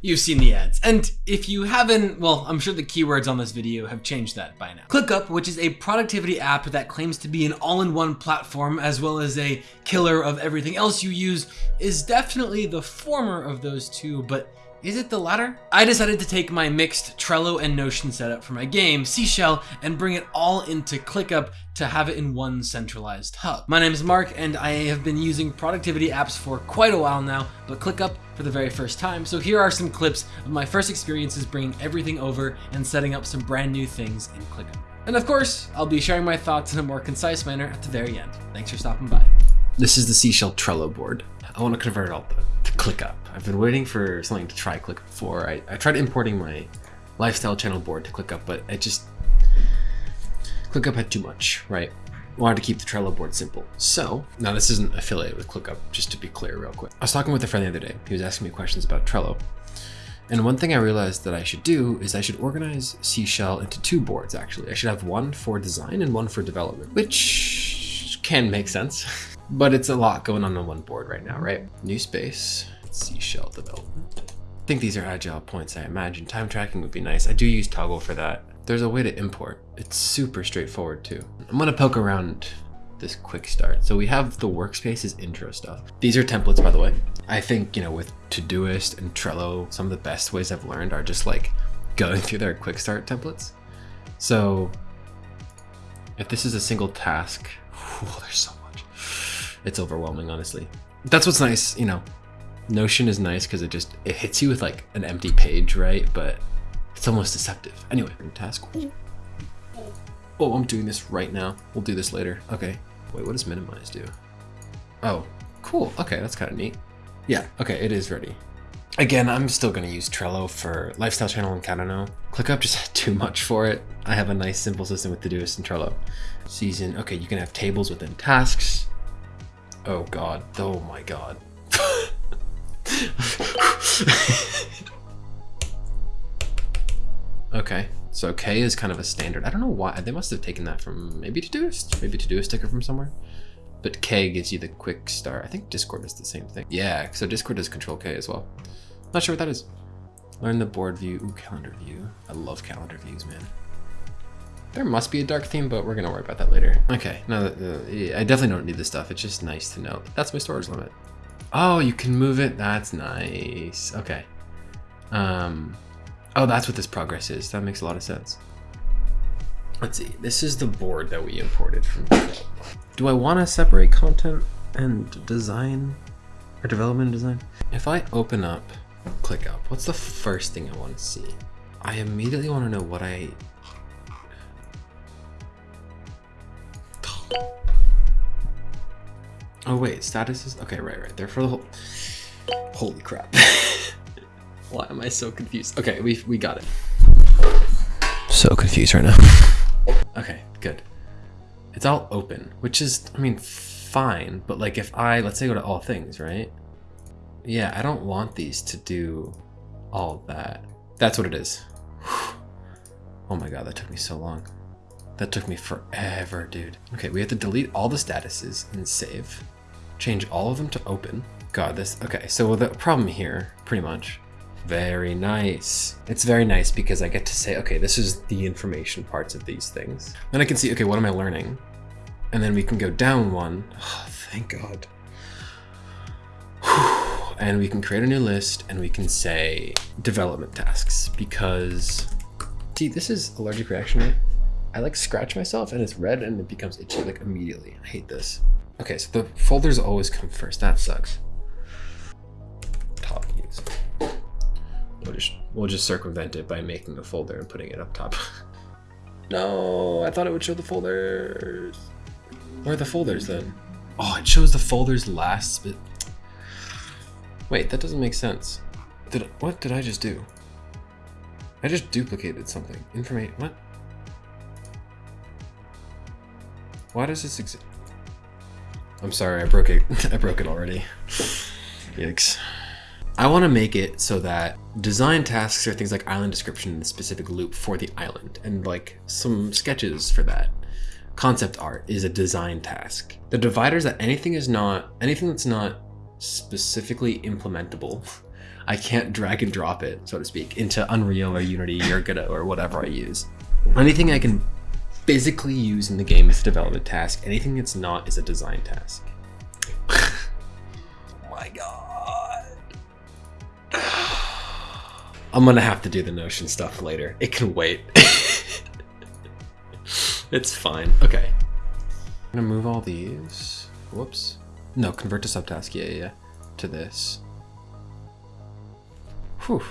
You've seen the ads. And if you haven't, well, I'm sure the keywords on this video have changed that by now. ClickUp, which is a productivity app that claims to be an all-in-one platform as well as a killer of everything else you use, is definitely the former of those two, but is it the latter? I decided to take my mixed Trello and Notion setup for my game, Seashell, and bring it all into ClickUp to have it in one centralized hub. My name is Mark, and I have been using productivity apps for quite a while now, but ClickUp for the very first time. So here are some clips of my first experiences bringing everything over and setting up some brand new things in ClickUp. And of course, I'll be sharing my thoughts in a more concise manner at the very end. Thanks for stopping by. This is the Seashell Trello board. I want to convert it all to ClickUp. I've been waiting for something to try ClickUp before. I, I tried importing my lifestyle channel board to ClickUp, but it just, ClickUp had too much, right? wanted to keep the Trello board simple. So now this isn't affiliated with ClickUp, just to be clear real quick. I was talking with a friend the other day. He was asking me questions about Trello. And one thing I realized that I should do is I should organize Seashell into two boards, actually. I should have one for design and one for development, which can make sense, but it's a lot going on on one board right now, right? New space, Seashell development. I think these are agile points, I imagine. Time tracking would be nice. I do use Toggl for that. There's a way to import. It's super straightforward too. I'm gonna poke around this quick start. So we have the workspaces intro stuff. These are templates, by the way. I think, you know, with Todoist and Trello, some of the best ways I've learned are just like going through their quick start templates. So if this is a single task, whew, there's so much. It's overwhelming, honestly. That's what's nice, you know, Notion is nice because it just, it hits you with like an empty page, right? But it's almost deceptive. Anyway, task. Oh, I'm doing this right now. We'll do this later. Okay. Wait, what does minimize do? Oh, cool. Okay, that's kind of neat. Yeah, okay, it is ready. Again, I'm still going to use Trello for Lifestyle Channel and Kadano. ClickUp just had too much for it. I have a nice simple system with Todoist and Trello. Season, okay, you can have tables within tasks. Oh god, oh my god. Okay, so K is kind of a standard. I don't know why, they must have taken that from maybe Todoist, maybe Todoist sticker from somewhere. But K gives you the quick start. I think Discord is the same thing. Yeah, so Discord does control K as well. Not sure what that is. Learn the board view, ooh, calendar view. I love calendar views, man. There must be a dark theme, but we're gonna worry about that later. Okay, no, uh, I definitely don't need this stuff. It's just nice to know. That's my storage limit. Oh, you can move it. That's nice. Okay. Um, Oh, that's what this progress is. That makes a lot of sense. Let's see. This is the board that we imported from Do I want to separate content and design or development and design? If I open up ClickUp, what's the first thing I want to see? I immediately want to know what I Oh wait, statuses? Okay, right, right. They're for the whole... Holy crap. Why am I so confused? Okay, we, we got it. So confused right now. okay, good. It's all open, which is, I mean, fine. But like if I, let's say go to all things, right? Yeah, I don't want these to do all that. That's what it is. oh my god, that took me so long. That took me forever, dude. Okay, we have to delete all the statuses and save. Change all of them to open. God, this, okay, so the problem here, pretty much, very nice. It's very nice because I get to say, okay, this is the information parts of these things. Then I can see, okay, what am I learning? And then we can go down one. Oh, thank God. And we can create a new list and we can say development tasks because, see, this is allergic reaction rate. I like scratch myself and it's red and it becomes itchy like immediately. I hate this. Okay, so the folders always come first. That sucks. Top news. We'll just, we'll just circumvent it by making a folder and putting it up top. no, I thought it would show the folders. Where are the folders then? Oh, it shows the folders last, but... Wait, that doesn't make sense. Did What did I just do? I just duplicated something. Information, what? Why does this exist? I'm sorry, I broke it. I broke it already. Yikes. I want to make it so that design tasks are things like island description the specific loop for the island and like some sketches for that. Concept art is a design task. The dividers that anything is not, anything that's not specifically implementable, I can't drag and drop it, so to speak, into Unreal or Unity or Godot or whatever I use. Anything I can physically use in the game is a development task. Anything that's not is a design task. oh my god. I'm gonna have to do the Notion stuff later. It can wait. it's fine. Okay. I'm gonna move all these. Whoops. No, convert to subtask. Yeah, yeah, yeah. To this. Whew.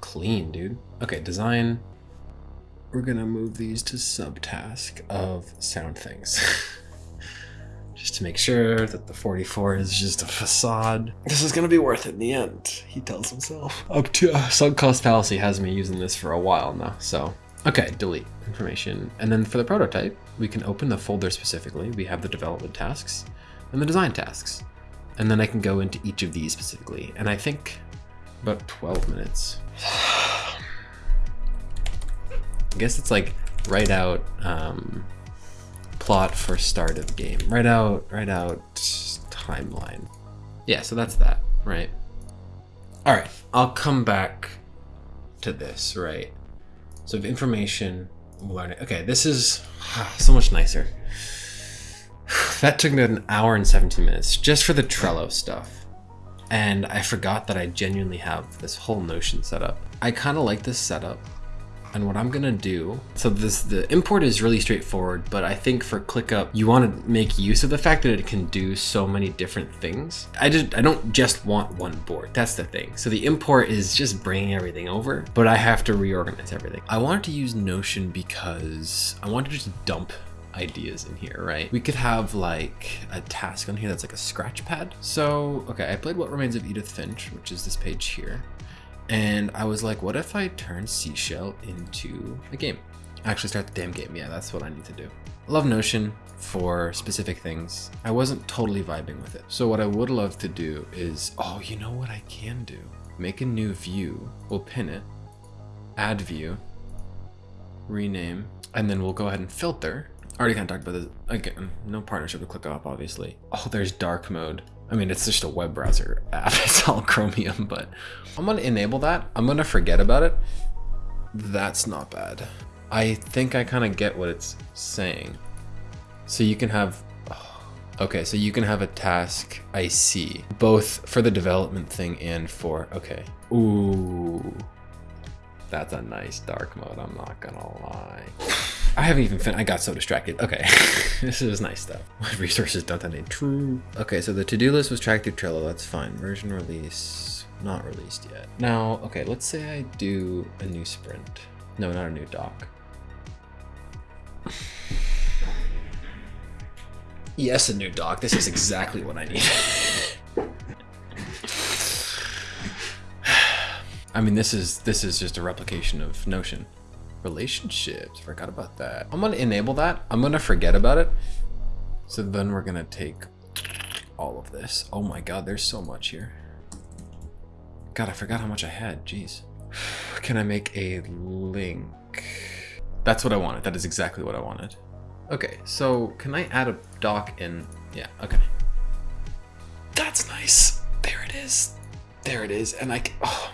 Clean, dude. Okay, design. We're gonna move these to subtask of sound things. just to make sure that the 44 is just a facade. This is gonna be worth it in the end, he tells himself. Up to uh, sunk cost fallacy has me using this for a while now, so. Okay, delete information. And then for the prototype, we can open the folder specifically. We have the development tasks and the design tasks. And then I can go into each of these specifically. And I think about 12 minutes. I guess it's like write out um, plot for start of game. Write out, write out timeline. Yeah, so that's that, right? All right, I'll come back to this, right? So information, learning. Okay, this is so much nicer. That took me an hour and 17 minutes just for the Trello stuff. And I forgot that I genuinely have this whole Notion set up. I kind of like this setup and what I'm gonna do, so this the import is really straightforward, but I think for ClickUp, you wanna make use of the fact that it can do so many different things. I just I don't just want one board, that's the thing. So the import is just bringing everything over, but I have to reorganize everything. I wanted to use Notion because I wanted to just dump ideas in here, right? We could have like a task on here that's like a scratch pad. So, okay, I played What Remains of Edith Finch, which is this page here. And I was like, what if I turn Seashell into a game? Actually start the damn game. Yeah, that's what I need to do. Love Notion for specific things. I wasn't totally vibing with it. So what I would love to do is, oh, you know what I can do? Make a new view. We'll pin it, add view, rename, and then we'll go ahead and filter. I already kind of talked about this. Again, no partnership with ClickUp, obviously. Oh, there's dark mode. I mean, it's just a web browser app. It's all Chromium, but I'm going to enable that. I'm going to forget about it. That's not bad. I think I kind of get what it's saying. So you can have, okay, so you can have a task I see, both for the development thing and for, okay. Ooh, that's a nice dark mode, I'm not gonna lie. I haven't even fin- I got so distracted. Okay, this is nice stuff. My resources don't need true. Okay, so the to-do list was tracked through Trello. That's fine. Version release, not released yet. Now, okay, let's say I do a new sprint. No, not a new doc. yes, a new doc. This is exactly what I need. I mean, this is this is just a replication of Notion relationships. Forgot about that. I'm gonna enable that. I'm gonna forget about it. So then we're gonna take all of this. Oh my god, there's so much here. God, I forgot how much I had. Jeez. Can I make a link? That's what I wanted. That is exactly what I wanted. Okay, so can I add a doc in? Yeah, okay. That's nice. There it is. There it is. And I, oh,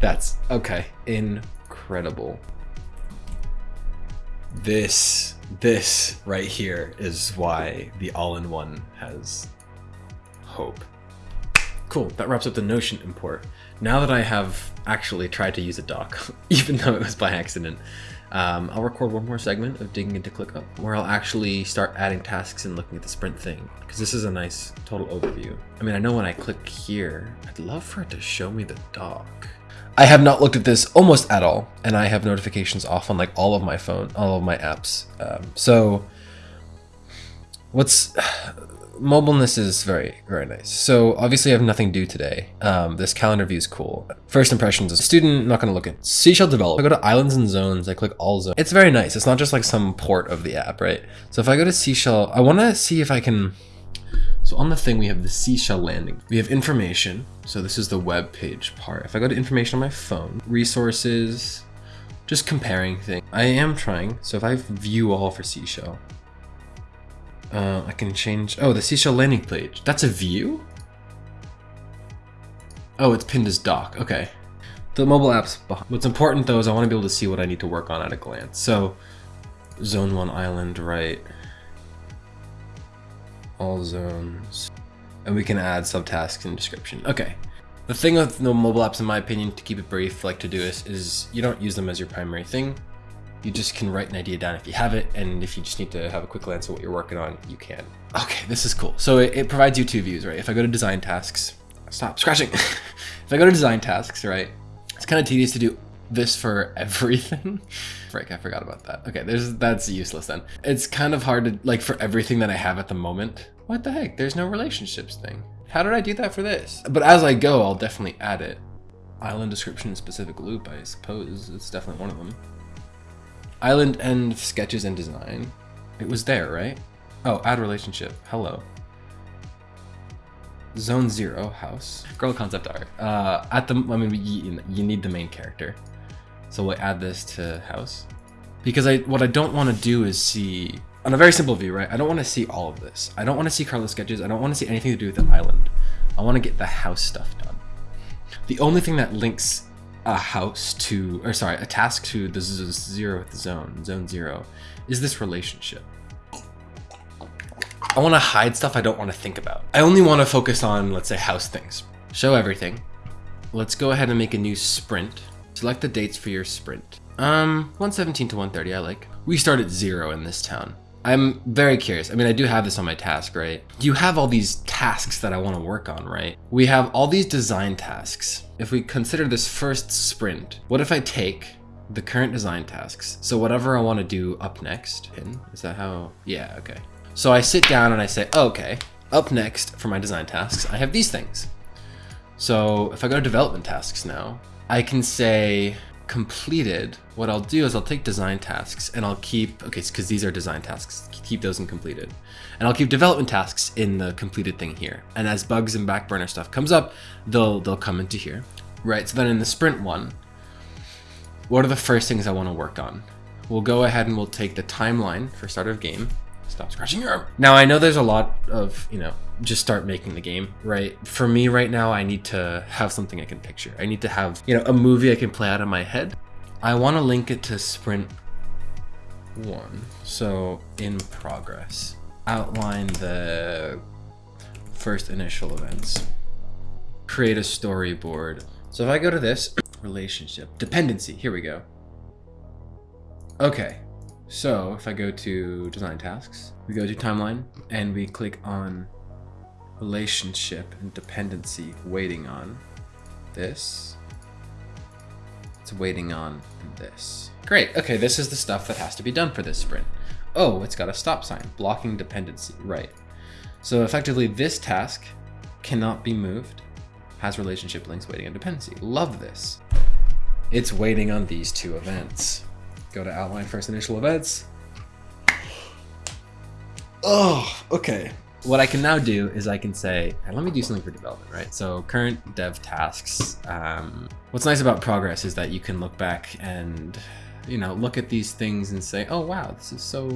that's okay. Incredible this this right here is why the all-in-one has hope. Cool, that wraps up the Notion import. Now that I have actually tried to use a doc, even though it was by accident, um, I'll record one more segment of digging into ClickUp where I'll actually start adding tasks and looking at the sprint thing because this is a nice total overview. I mean, I know when I click here, I'd love for it to show me the doc. I have not looked at this almost at all, and I have notifications off on like all of my phone, all of my apps. Um, so what's mobileness is very, very nice. So obviously I have nothing due today. Um, this calendar view is cool. First impressions as a student, not gonna look at Seashell Develop. I go to islands and zones, I click all zones. It's very nice. It's not just like some port of the app, right? So if I go to Seashell, I wanna see if I can, so on the thing, we have the Seashell landing. We have information. So this is the web page part. If I go to information on my phone, resources, just comparing things. I am trying. So if I view all for Seashell, uh, I can change. Oh, the Seashell landing page. That's a view? Oh, it's pinned as doc. Okay. The mobile app's behind. What's important though is I want to be able to see what I need to work on at a glance. So, zone one island, right? All zones. And we can add subtasks and description. Okay. The thing with the mobile apps, in my opinion, to keep it brief, like Todoist, is you don't use them as your primary thing. You just can write an idea down if you have it, and if you just need to have a quick glance at what you're working on, you can. Okay, this is cool. So it, it provides you two views, right? If I go to design tasks, stop scratching. if I go to design tasks, right, it's kind of tedious to do this for everything. Frick, I forgot about that. Okay, there's that's useless then. It's kind of hard to, like, for everything that I have at the moment. What the heck? There's no relationships thing. How did I do that for this? But as I go, I'll definitely add it. Island description specific loop, I suppose. It's definitely one of them. Island end sketches and design. It was there, right? Oh, add relationship. Hello. Zone zero house. Girl concept art. Uh, at the I mean, you, you need the main character, so we'll add this to house. Because I what I don't want to do is see on a very simple view, right? I don't want to see all of this. I don't want to see Carlos sketches. I don't want to see anything to do with the island. I want to get the house stuff done. The only thing that links a house to, or sorry, a task to the zero with the zone, zone zero, is this relationship. I want to hide stuff I don't want to think about. I only want to focus on, let's say, house things. Show everything. Let's go ahead and make a new sprint. Select the dates for your sprint. Um, 117 to 130, I like. We start at zero in this town. I'm very curious. I mean, I do have this on my task, right? You have all these tasks that I want to work on, right? We have all these design tasks. If we consider this first sprint, what if I take the current design tasks? So whatever I want to do up next, is that how? Yeah, okay. So I sit down and I say, oh, okay, up next for my design tasks, I have these things. So if I go to development tasks now, I can say completed. What I'll do is I'll take design tasks and I'll keep, okay, because these are design tasks, keep those in completed. And I'll keep development tasks in the completed thing here. And as bugs and backburner stuff comes up, they'll, they'll come into here. Right, so then in the sprint one, what are the first things I want to work on? We'll go ahead and we'll take the timeline for start of game Stop scratching your arm. Now I know there's a lot of, you know, just start making the game, right? For me right now, I need to have something I can picture. I need to have, you know, a movie I can play out of my head. I want to link it to sprint one. So in progress, outline the first initial events, create a storyboard. So if I go to this relationship, dependency, here we go. Okay, so if I go to design tasks, we go to timeline and we click on relationship and dependency waiting on this. It's waiting on this. Great. Okay, this is the stuff that has to be done for this sprint. Oh, it's got a stop sign, blocking dependency. Right. So effectively this task cannot be moved, has relationship links waiting on dependency. Love this. It's waiting on these two events. Go to outline first initial events. Oh, okay. What I can now do is I can say, hey, let me do something for development, right? So current dev tasks. Um, what's nice about progress is that you can look back and you know, look at these things and say, oh, wow, this is so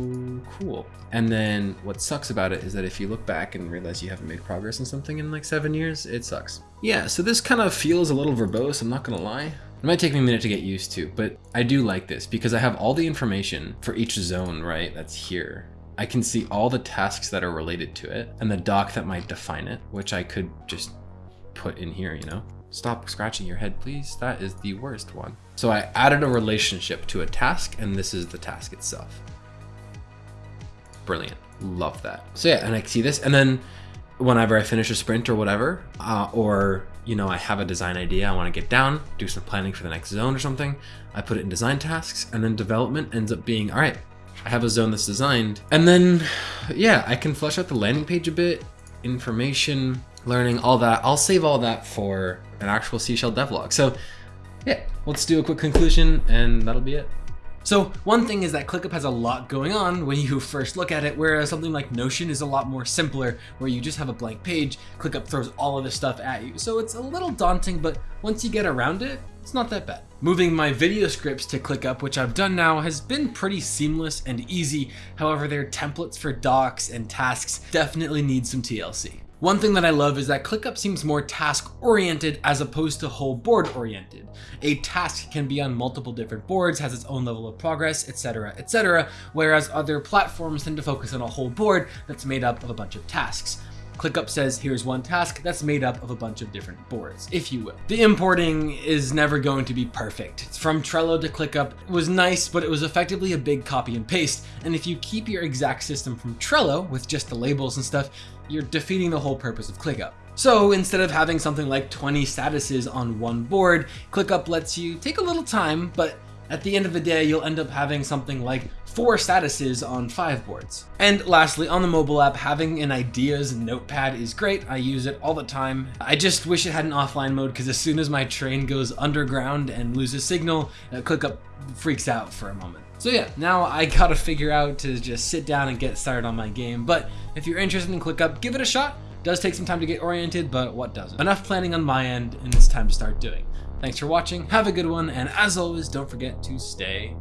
cool. And then what sucks about it is that if you look back and realize you haven't made progress in something in like seven years, it sucks. Yeah, so this kind of feels a little verbose, I'm not gonna lie. It might take me a minute to get used to, but I do like this because I have all the information for each zone, right, that's here. I can see all the tasks that are related to it and the doc that might define it, which I could just put in here, you know? Stop scratching your head, please. That is the worst one. So I added a relationship to a task and this is the task itself. Brilliant. Love that. So yeah, and I see this and then whenever I finish a sprint or whatever, uh, or you know, I have a design idea, I want to get down, do some planning for the next zone or something. I put it in design tasks and then development ends up being, all right, I have a zone that's designed. And then, yeah, I can flesh out the landing page a bit, information, learning, all that. I'll save all that for an actual Seashell devlog. So yeah, let's do a quick conclusion and that'll be it. So one thing is that ClickUp has a lot going on when you first look at it, whereas something like Notion is a lot more simpler, where you just have a blank page, ClickUp throws all of this stuff at you. So it's a little daunting, but once you get around it, it's not that bad. Moving my video scripts to ClickUp, which I've done now, has been pretty seamless and easy. However, their templates for docs and tasks definitely need some TLC. One thing that I love is that ClickUp seems more task oriented as opposed to whole board oriented. A task can be on multiple different boards, has its own level of progress, etc, etc, whereas other platforms tend to focus on a whole board that's made up of a bunch of tasks. ClickUp says here's one task that's made up of a bunch of different boards, if you will. The importing is never going to be perfect. It's From Trello to ClickUp it was nice, but it was effectively a big copy and paste. And if you keep your exact system from Trello with just the labels and stuff, you're defeating the whole purpose of ClickUp. So instead of having something like 20 statuses on one board, ClickUp lets you take a little time, but at the end of the day, you'll end up having something like four statuses on five boards. And lastly, on the mobile app, having an ideas notepad is great. I use it all the time. I just wish it had an offline mode because as soon as my train goes underground and loses signal, uh, ClickUp freaks out for a moment. So yeah, now I gotta figure out to just sit down and get started on my game. But if you're interested in ClickUp, give it a shot. Does take some time to get oriented, but what doesn't? Enough planning on my end, and it's time to start doing. Thanks for watching, have a good one, and as always, don't forget to stay